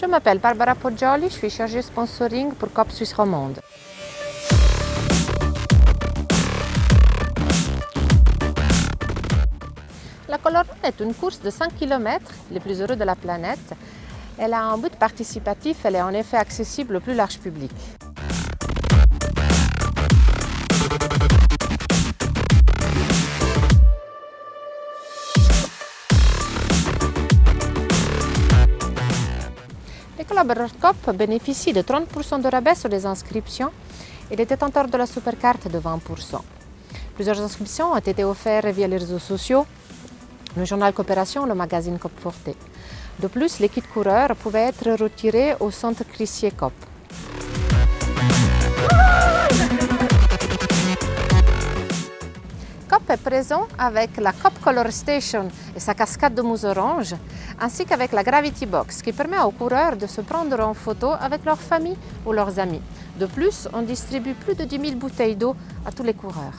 Je m'appelle Barbara Poggioli, je suis chargée sponsoring pour COP Suisse Romande. La Color Run est une course de 5 km, les plus heureux de la planète. Elle a un but participatif, elle est en effet accessible au plus large public. Collaborateurs COP bénéficient de 30% de rabais sur les inscriptions et les détenteurs de la supercarte de 20%. Plusieurs inscriptions ont été offertes via les réseaux sociaux, le journal Coopération, le magazine COP Forte. De plus, les kits coureurs pouvaient être retirés au centre Crissier COP. COP est présent avec la COP Color Station et sa cascade de mousse orange, ainsi qu'avec la Gravity Box qui permet aux coureurs de se prendre en photo avec leur famille ou leurs amis. De plus, on distribue plus de 10 000 bouteilles d'eau à tous les coureurs.